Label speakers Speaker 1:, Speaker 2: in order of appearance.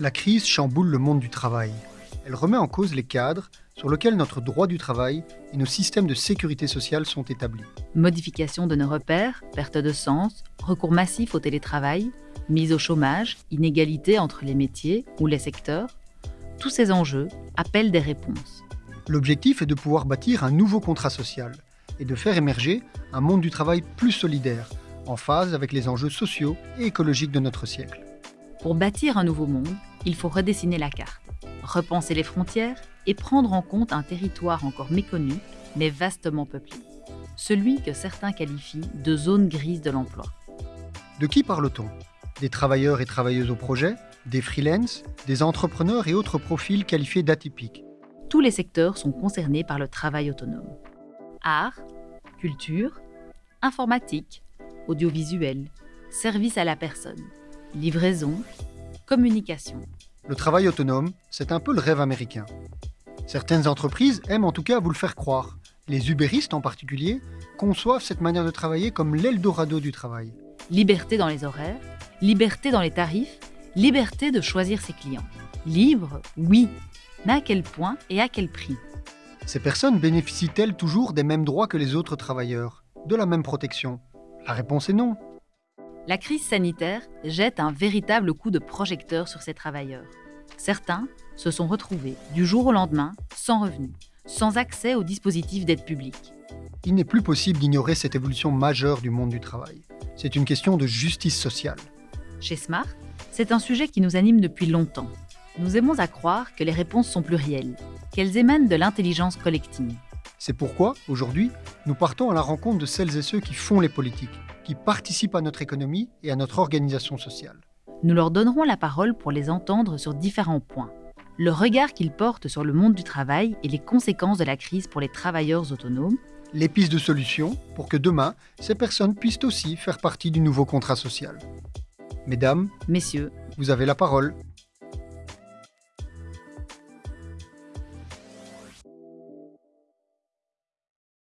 Speaker 1: La crise chamboule le monde du travail. Elle remet en cause les cadres sur lesquels notre droit du travail et nos systèmes de sécurité sociale sont établis.
Speaker 2: Modification de nos repères, perte de sens, recours massif au télétravail, mise au chômage, inégalité entre les métiers ou les secteurs, tous ces enjeux appellent des réponses.
Speaker 1: L'objectif est de pouvoir bâtir un nouveau contrat social et de faire émerger un monde du travail plus solidaire, en phase avec les enjeux sociaux et écologiques de notre siècle.
Speaker 2: Pour bâtir un nouveau monde, il faut redessiner la carte, repenser les frontières et prendre en compte un territoire encore méconnu, mais vastement peuplé. Celui que certains qualifient de zone grise de l'emploi.
Speaker 1: De qui parle-t-on? Des travailleurs et travailleuses au projet Des freelances Des entrepreneurs et autres profils qualifiés d'atypiques?
Speaker 2: Tous les secteurs sont concernés par le travail autonome. Art, culture, informatique, audiovisuel, service à la personne livraison, communication.
Speaker 1: Le travail autonome, c'est un peu le rêve américain. Certaines entreprises aiment en tout cas vous le faire croire. Les ubéristes en particulier conçoivent cette manière de travailler comme l'Eldorado du travail.
Speaker 2: Liberté dans les horaires, liberté dans les tarifs, liberté de choisir ses clients. Libre, oui, mais à quel point et à quel prix?
Speaker 1: Ces personnes bénéficient-elles toujours des mêmes droits que les autres travailleurs? De la même protection? La réponse est non.
Speaker 2: La crise sanitaire jette un véritable coup de projecteur sur ces travailleurs. Certains se sont retrouvés du jour au lendemain sans revenus, sans accès aux dispositifs d'aide publique.
Speaker 1: Il n'est plus possible d'ignorer cette évolution majeure du monde du travail. C'est une question de justice sociale.
Speaker 2: Chez Smart, c'est un sujet qui nous anime depuis longtemps. Nous aimons à croire que les réponses sont plurielles, qu'elles émanent de l'intelligence collective.
Speaker 1: C'est pourquoi, aujourd'hui, nous partons à la rencontre de celles et ceux qui font les politiques, qui participent à notre économie et à notre organisation sociale.
Speaker 2: Nous leur donnerons la parole pour les entendre sur différents points. Le regard qu'ils portent sur le monde du travail et les conséquences de la crise pour les travailleurs autonomes.
Speaker 1: Les pistes de solutions pour que demain, ces personnes puissent aussi faire partie du nouveau contrat social. Mesdames,
Speaker 2: Messieurs,
Speaker 1: vous avez la parole.